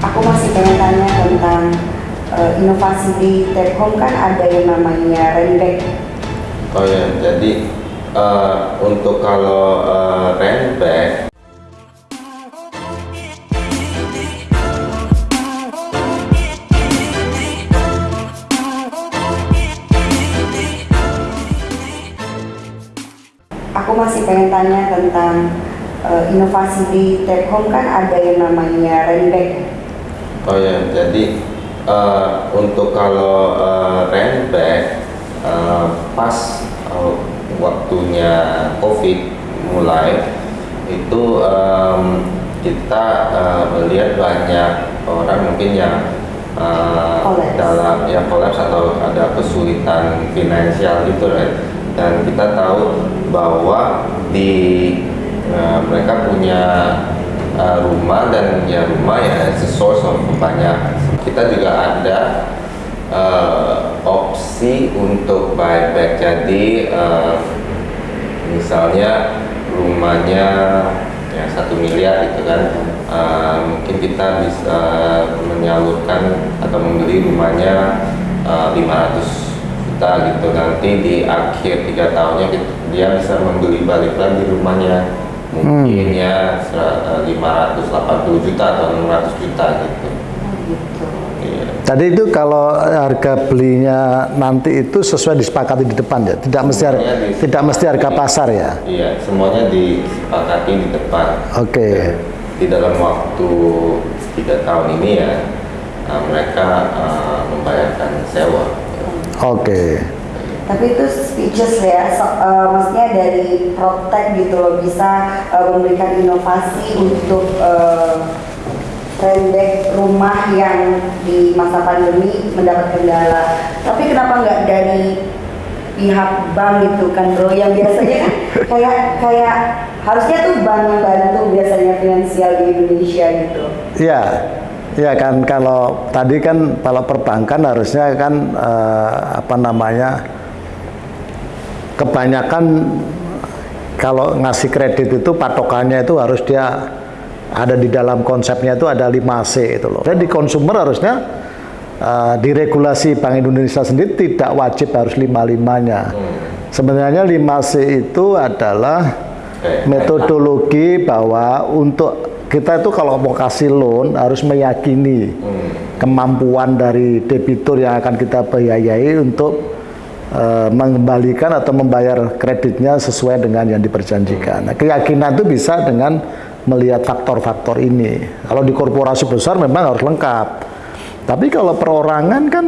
Aku masih pengen tanya tentang uh, inovasi di Telkom kan ada yang namanya Renback. Oh ya, jadi uh, untuk kalau uh, Renback Aku masih pengen tanya tentang uh, inovasi di Telkom kan ada yang namanya Renback. Oh ya, jadi uh, untuk kalau uh, Renback uh, pas uh, waktunya COVID mulai itu um, kita uh, melihat banyak orang mungkin yang uh, dalam ya kolaps atau ada kesulitan finansial gitu right? dan kita tahu bahwa di uh, mereka punya uh, rumah dan ya rumah ya it's a source of kita juga ada uh, opsi untuk buyback. Jadi uh, misalnya rumahnya ya satu miliar gitu kan uh, mungkin kita bisa menyalurkan atau membeli rumahnya uh, 500 juta gitu. Nanti di akhir tiga tahunnya dia bisa membeli balik lagi rumahnya mungkin hmm. ya 580 juta atau 600 juta gitu. Iya. Tadi itu kalau harga belinya nanti itu sesuai disepakati di depan ya, tidak mesti harga, tidak mesti harga pasar ya. Iya, semuanya disepakati di depan. Oke. Okay. Di dalam waktu tiga tahun ini ya, mereka uh, membayarkan sewa. Oke. Okay. Tapi itu speeches ya, so, uh, maksudnya dari Protect gitu loh bisa uh, memberikan inovasi untuk uh, rumah yang di masa pandemi mendapat kendala. Tapi kenapa nggak dari pihak bank gitu kan bro yang biasanya kan kayak kayak harusnya tuh bank yang bantu biasanya finansial di Indonesia gitu. Iya. Ya kan kalau tadi kan kalau perbankan harusnya kan eh, apa namanya kebanyakan kalau ngasih kredit itu patokannya itu harus dia ada di dalam konsepnya itu ada 5C itu loh. Jadi konsumer harusnya uh, di regulasi Bank Indonesia sendiri tidak wajib harus lima-limanya. Sebenarnya 5C itu adalah metodologi bahwa untuk kita itu kalau mau kasih loan harus meyakini hmm. kemampuan dari debitur yang akan kita biayai untuk uh, mengembalikan atau membayar kreditnya sesuai dengan yang diperjanjikan. Nah, keyakinan itu bisa dengan melihat faktor-faktor ini. Kalau di korporasi besar memang harus lengkap. Tapi kalau perorangan kan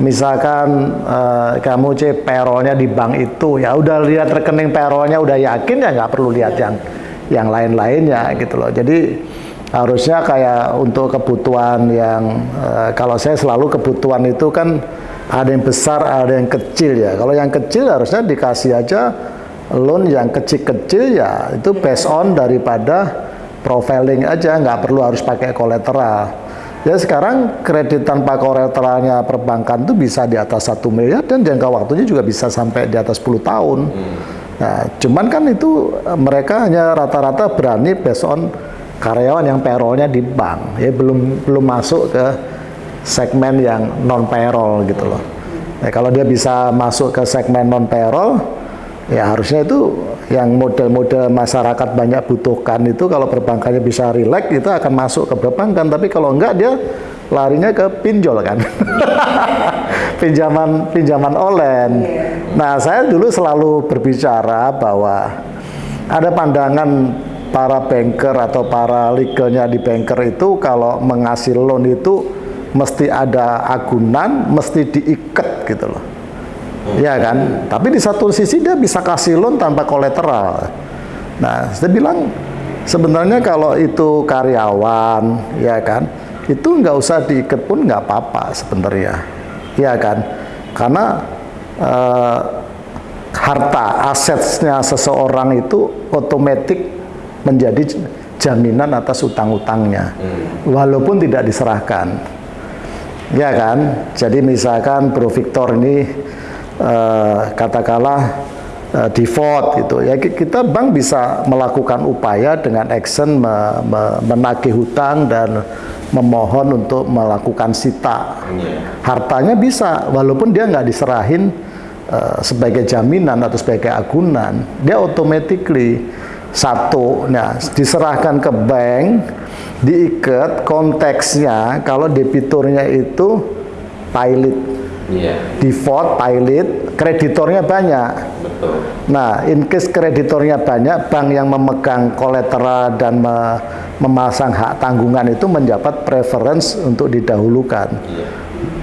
misalkan uh, kamu cek perolnya di bank itu ya udah lihat rekening perolnya udah yakin ya nggak perlu lihat yang yang lain-lainnya gitu loh. Jadi harusnya kayak untuk kebutuhan yang uh, kalau saya selalu kebutuhan itu kan ada yang besar, ada yang kecil ya. Kalau yang kecil harusnya dikasih aja loan yang kecil-kecil ya itu based on daripada profiling aja, nggak perlu harus pakai kolateral. Ya sekarang kredit tanpa kolateralnya perbankan itu bisa di atas satu miliar dan jangka waktunya juga bisa sampai di atas 10 tahun. Hmm. Nah, cuman kan itu eh, mereka hanya rata-rata berani based on karyawan yang payrollnya di bank, ya belum belum masuk ke segmen yang non payroll gitu loh. Ya, kalau dia bisa masuk ke segmen non payroll, ya harusnya itu yang model-model masyarakat banyak butuhkan itu kalau perbankannya bisa relax itu akan masuk ke perbankan. Tapi kalau enggak dia larinya ke pinjol kan. pinjaman pinjaman online. Nah, saya dulu selalu berbicara bahwa ada pandangan para banker atau para legalnya di banker itu kalau mengasih loan itu mesti ada agunan, mesti diikat gitu loh. Ya kan? Tapi di satu sisi dia bisa kasih loan tanpa kolateral. Nah, saya bilang sebenarnya kalau itu karyawan, ya kan, itu nggak usah diikat pun nggak apa-apa sebenarnya ya kan karena uh, harta asetnya seseorang itu otomatis menjadi jaminan atas utang-utangnya hmm. walaupun tidak diserahkan ya kan jadi misalkan Bro Victor ini uh, katakanlah uh, default gitu ya kita bank bisa melakukan upaya dengan action me, me, menagih hutang dan memohon untuk melakukan sita. Iya. Hartanya bisa, walaupun dia nggak diserahin eh, sebagai jaminan atau sebagai agunan, dia automatically satu, nah diserahkan ke bank, diikat konteksnya kalau debiturnya itu pilot, Iya, default pilot, kreditornya banyak. betul. Nah, in case kreditornya banyak, bank yang memegang kolateral dan me- memasang hak tanggungan itu mendapat preference untuk didahulukan. Iya.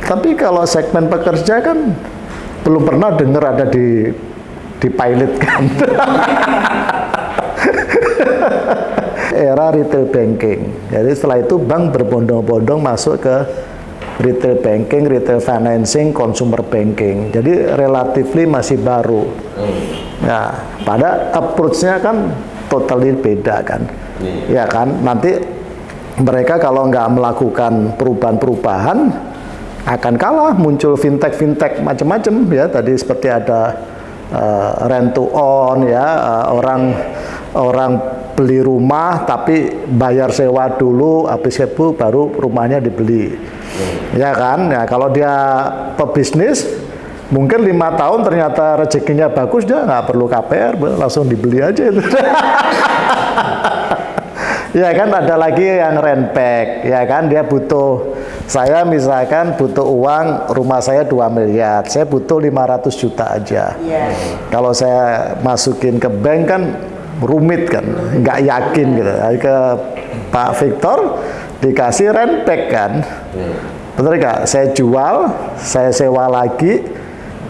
Tapi kalau segmen pekerja kan belum pernah dengar ada di di pilot kan. Era retail banking. Jadi setelah itu bank berbondong-bondong masuk ke retail banking, retail financing, consumer banking. Jadi relatively masih baru. Nah, pada approach-nya kan totally beda kan. Iya. Ya kan, nanti mereka kalau nggak melakukan perubahan-perubahan akan kalah muncul fintech-fintech macam-macam ya tadi seperti ada eh, rent to own ya eh, orang orang beli rumah tapi bayar sewa dulu habis itu baru rumahnya dibeli. Ya kan? Ya kalau dia pebisnis mungkin lima tahun ternyata rezekinya bagus dia nggak perlu KPR langsung dibeli aja itu. Ya kan? Ada lagi yang rent back ya kan? Dia butuh saya misalkan butuh uang rumah saya 2 miliar. Saya butuh 500 juta aja. Iya. kalau saya masukin ke bank kan rumit kan nggak yakin gitu ke Pak Victor dikasih rent back kan betul nggak saya jual saya sewa lagi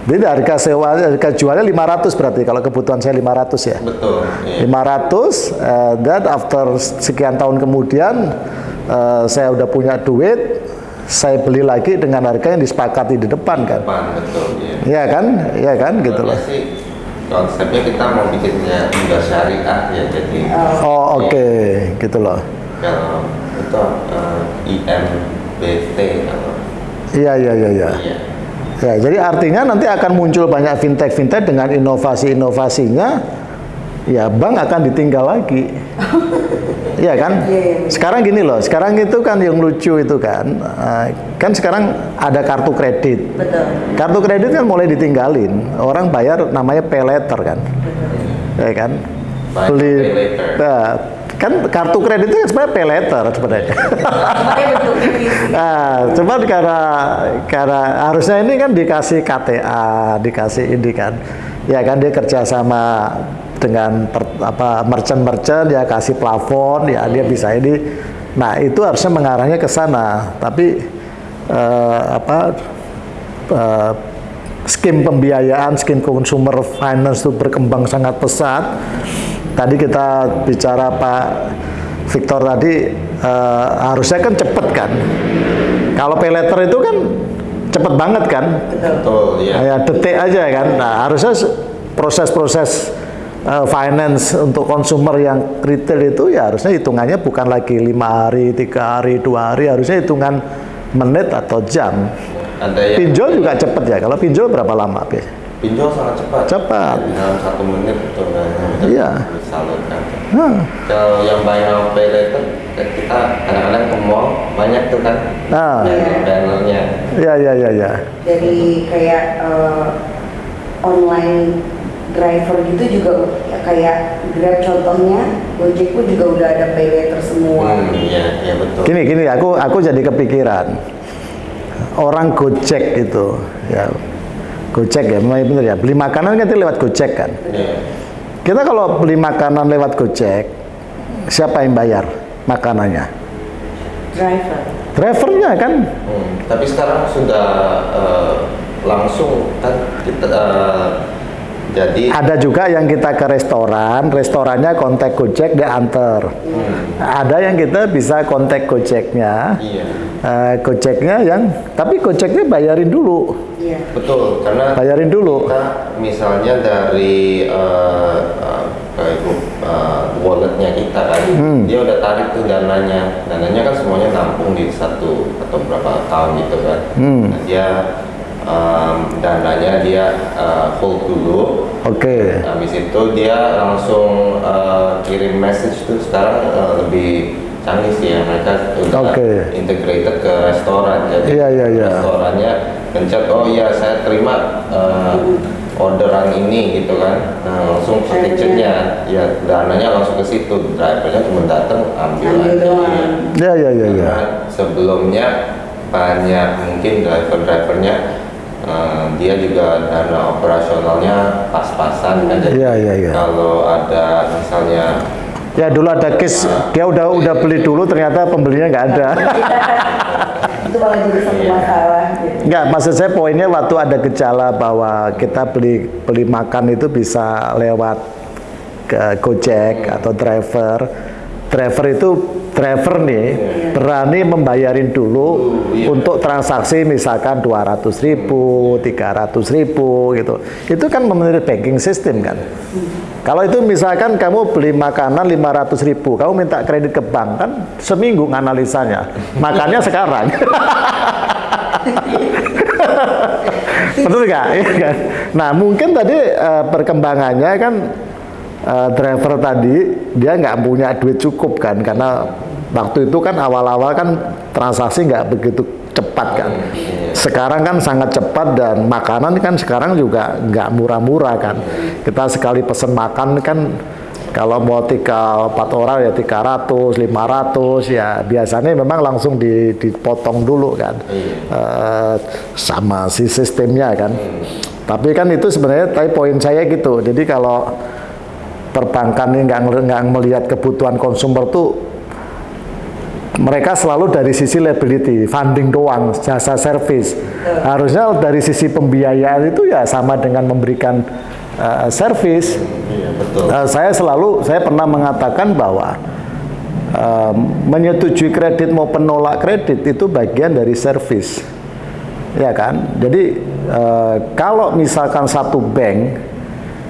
jadi harga sewa harga jualnya 500 berarti kalau kebutuhan saya 500 ya Betul. Iya. 500 eh, dan after sekian tahun kemudian eh, saya udah punya duit saya beli lagi dengan harga yang disepakati di depan kan Depan, betul. Iya. Iya kan iya kan gitu loh sih konsepnya kita mau bikinnya udah syariah ya jadi oh oke. Gitu loh kalau itu eh, IMBT kalau iya iya iya iya. Ya jadi artinya nanti akan muncul banyak fintech fintech dengan inovasi inovasinya ya bank akan ditinggal lagi Iya kan? Iya. Sekarang gini loh, sekarang itu kan yang lucu itu kan, eh, kan sekarang ada kartu kredit. Betul. Kartu kredit kan mulai ditinggalin, orang bayar namanya pay letter kan, ya kan? Beli. Nah, kan kartu kredit itu kan sebenarnya pay letter sebenarnya. Nah, cuman karena karena harusnya ini kan dikasih KTA, dikasih ini kan, ya kan dia kerjasama dengan per- apa merchant-merchant ya kasih plafon ya dia bisa ini. Nah itu harusnya mengarahnya ke sana, tapi eh, apa eh, skim pembiayaan, skim consumer finance itu berkembang sangat pesat. Tadi kita bicara Pak Victor tadi eh, harusnya kan cepet kan. Kalau pay letter itu kan cepet banget kan, betul ya kayak detik aja kan. Nah harusnya proses-proses eh, finance untuk konsumer yang retail itu ya harusnya hitungannya bukan lagi lima hari, tiga hari, dua hari, harusnya hitungan menit atau jam. ada yang Pinjol juga cepet ya. Kalau pinjol berapa lama, pinjol sangat cepat Cepat. dalam satu menit itu udah Iya. disalurkan Nah, kalau yang buy now pay later kita kadang-kadang ke mall banyak tuh kan Nah. banner- bannernya ya, ya, ya, ya. Dari kayak eh, online driver gitu juga ya kayak Grab contohnya, Gojek pun juga udah ada pay later semua. hmm, iya iya betul Gini, gini, aku aku jadi kepikiran. Orang Gojek itu, ya, Gojek ya, memang bener ya. Beli makanan kan lewat Gojek kan. Iya. Kita kalau beli makanan lewat Gojek, siapa yang bayar makanannya? Driver. Drivernya kan. Hmm, tapi sekarang sudah eh, langsung kan kita eh, jadi Ada juga yang kita ke restoran, restorannya kontak Gojek dia anter. Ada yang kita bisa kontak Gojeknya, iya eh, Gojeknya yang, tapi Gojeknya bayarin dulu, Iya. betul karena bayarin dulu. kita misalnya dari kayak itu, eh, walletnya kita kan Hmm. dia udah tarik tuh dananya dananya kan semuanya nampung di satu atau berapa tahun gitu kan Hmm. Nah, dia em, dananya dia eh, hold dulu Oke. habis itu dia langsung eh, kirim message tuh sekarang eh, lebih canggih sih ya mereka udah Oke. integrated ke restoran jadi Iya, iya, iya. restorannya pencet oh iya saya terima uh, orderan ini gitu kan nah, langsung ke kitchennya ya dananya langsung ke situ drivernya cuma datang ambil aja doang. Ya ya ya ya. Sebelumnya banyak mungkin driver-drivernya eh, dia juga dana operasionalnya pas-pasan kan jadi Iya, iya, iya. kalau ada misalnya Ya dulu ada case dia udah udah beli dulu ternyata pembelinya nggak ada. itu malah jadi satu masalah gitu. Enggak, maksud saya poinnya waktu ada gejala bahwa kita beli beli makan itu bisa lewat ke Gojek atau driver. Driver itu driver nih berani membayarin dulu iya. untuk transaksi misalkan 200 ribu, 300 ribu gitu. Itu kan memenuhi banking system kan. Kalau itu misalkan kamu beli makanan 500 ribu, kamu minta kredit ke bank kan seminggu nganalisanya. Makannya sekarang. Betul nggak? Iya kan? Nah mungkin tadi eh, perkembangannya kan eh, driver tadi dia nggak punya duit cukup kan karena waktu itu kan awal-awal kan transaksi nggak begitu cepat kan. Sekarang kan sangat cepat dan makanan kan sekarang juga nggak murah-murah kan. Kita sekali pesen makan kan kalau mau tiga empat orang ya 300, 500 ya biasanya memang langsung di- dipotong dulu kan Eh, sama si sistemnya kan. Tapi kan itu sebenarnya tapi poin saya gitu. Jadi kalau perbankan ini nggak nggak melihat kebutuhan konsumer tuh mereka selalu dari sisi liability, funding doang, jasa service. Harusnya dari sisi pembiayaan itu ya sama dengan memberikan uh, service. iya betul Uh, saya selalu, saya pernah mengatakan bahwa uh, menyetujui kredit mau penolak kredit itu bagian dari service, ya kan? Jadi uh, kalau misalkan satu bank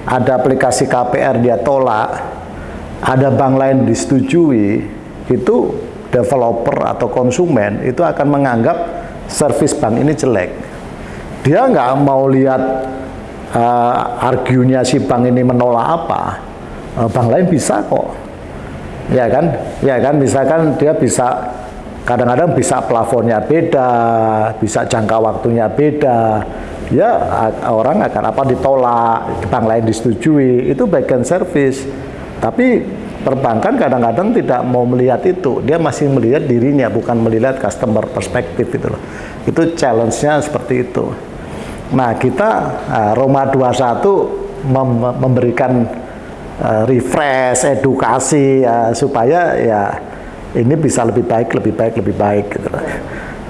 ada aplikasi KPR dia tolak, ada bank lain disetujui, itu developer atau konsumen itu akan menganggap service bank ini jelek. Dia nggak mau lihat uh, argunya si bank ini menolak apa, uh, bank lain bisa kok, ya kan, ya kan, misalkan dia bisa kadang-kadang bisa plafonnya beda, bisa jangka waktunya beda, ya orang akan apa ditolak, bank lain disetujui, itu bagian service. Tapi perbankan kadang-kadang tidak mau melihat itu, dia masih melihat dirinya, bukan melihat customer perspektif itu loh. Itu challenge-nya seperti itu. Nah, kita uh, Roma 21 mem- memberikan uh, refresh, edukasi ya, supaya ya ini bisa lebih baik, lebih baik, lebih baik gitu.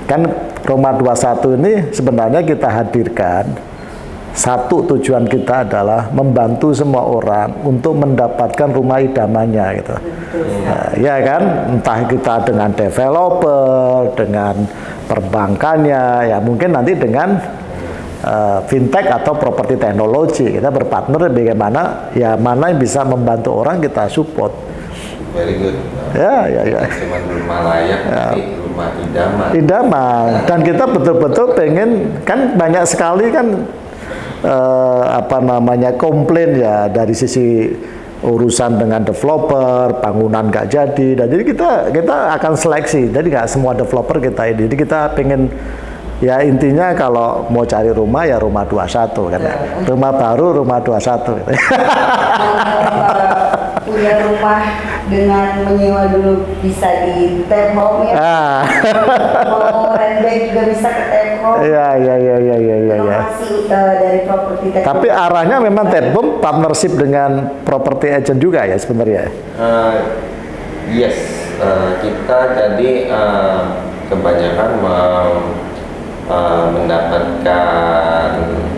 Kan Roma 21 ini sebenarnya kita hadirkan satu tujuan kita adalah membantu semua orang untuk mendapatkan rumah idamannya gitu. Nah, ya kan, entah kita dengan developer, dengan perbankannya, ya mungkin nanti dengan eh, fintech atau properti teknologi kita berpartner bagaimana ya mana yang bisa membantu orang kita support. very good Ya, ya, ya. cuma rumah layak tapi rumah idaman idaman dan kita betul-betul pengen kan banyak sekali kan eh, apa namanya komplain ya dari sisi urusan dengan developer bangunan nggak jadi. Dan jadi kita kita akan seleksi. Jadi nggak semua developer kita ini. Jadi kita pengen ya intinya kalau mau cari rumah ya rumah 21 kan ya. rumah baru rumah 21 gitu. Punya rumah dengan menyewa dulu bisa di tap home ya. ah Mau rent bank juga bisa ke tap home. ya ya ya ya ya ya ya eh, dari properti tap Tapi arahnya memang Tepbom partnership dengan property agent juga ya sebenarnya. Eh, yes, eh, kita jadi eh, kebanyakan mem- eh, mendapatkan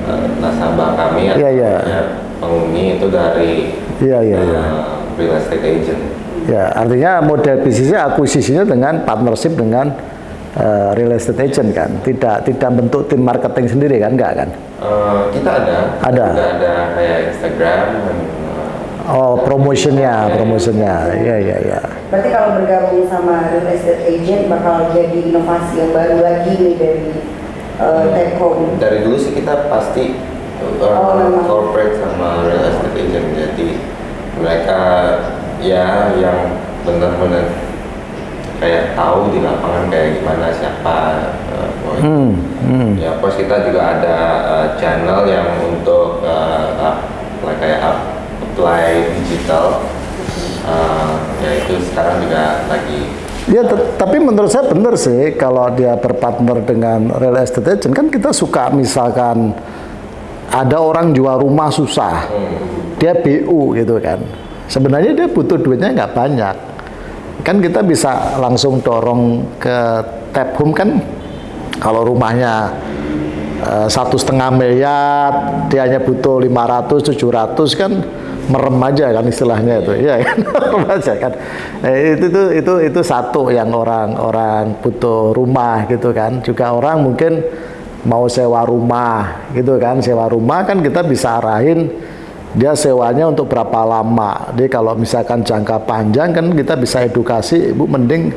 eh, nasabah kami Iya, iya. artinya penghuni itu dari Iya iya iya. eh, real estate agent. Ya artinya model bisnisnya akuisisinya dengan partnership dengan eh, real estate agent kan. Tidak tidak bentuk tim marketing sendiri kan enggak kan? Eh, kita ada, kita Ada. juga ada kayak Instagram. dan, eh, Oh promotionnya promotionnya. Iya iya iya. Berarti kalau bergabung sama real estate agent bakal jadi inovasi yang baru lagi nih dari uh, home. dari dulu sih kita pasti uh, Oh, corporate sama real estate agent jadi mereka ya yang benar-benar kayak tahu di lapangan kayak gimana siapa uh, Hmm, hmm. ya plus kita juga ada uh, channel yang untuk uh, up- like kayak up- apply digital. Uh, ya itu sekarang juga lagi. Ya, tapi menurut saya benar sih kalau dia berpartner dengan real estate agent kan kita suka misalkan ada orang jual rumah susah, dia BU gitu kan. Sebenarnya dia butuh duitnya nggak banyak, kan kita bisa langsung dorong ke tap home kan. Kalau rumahnya eh, satu setengah miliar, dia hanya butuh 500, 700 kan merem aja kan istilahnya itu, ya merem aja kan. Eh, itu itu itu itu satu yang orang orang butuh rumah gitu kan. Juga orang mungkin mau sewa rumah gitu kan, sewa rumah kan kita bisa arahin dia sewanya untuk berapa lama. Jadi kalau misalkan jangka panjang kan kita bisa edukasi, ibu mending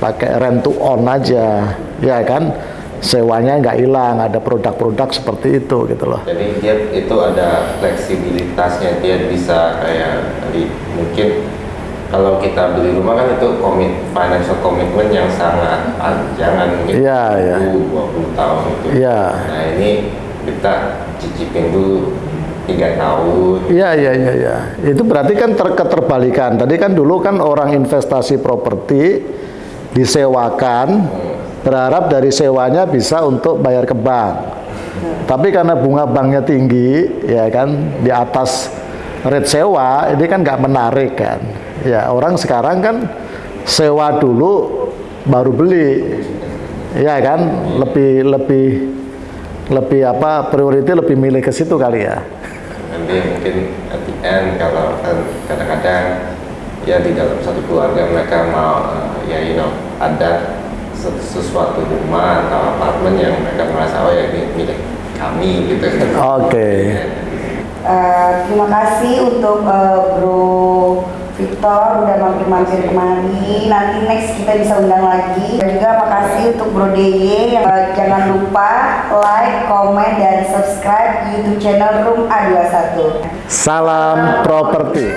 pakai rent to own aja, ya kan? Sewanya nggak hilang, ada produk-produk seperti itu gitu loh. Jadi dia itu ada fleksibilitasnya dia bisa kayak di, mungkin kalau kita beli rumah kan itu komit financial commitment yang sangat panjang mungkin Iya, iya. 20 tahun itu. Iya. Nah ini kita cicipin dulu tiga tahun. Iya iya iya iya. Itu berarti kan ter keterbalikan. Tadi kan dulu kan orang investasi properti disewakan berharap dari sewanya bisa untuk bayar ke bank. Tapi karena bunga banknya tinggi, ya kan di atas rate sewa, ini kan nggak menarik kan. Ya orang sekarang kan sewa dulu baru beli, ya kan lebih lebih lebih apa priority lebih milih ke situ kali ya. Nanti mungkin at the end kalau kan kadang-kadang ya di dalam satu keluarga mereka mau eh, ya you know ada sesu- sesuatu rumah atau apartemen yang mereka merasa oh ya ini milik kami gitu kan. Oke. Eh, terima kasih untuk eh, Bro Victor udah mampir-mampir kemari. Nanti next kita bisa undang lagi. Dan juga makasih untuk Bro DY yang eh, jangan lupa like, komen, dan subscribe YouTube channel Room A21. Salam properti.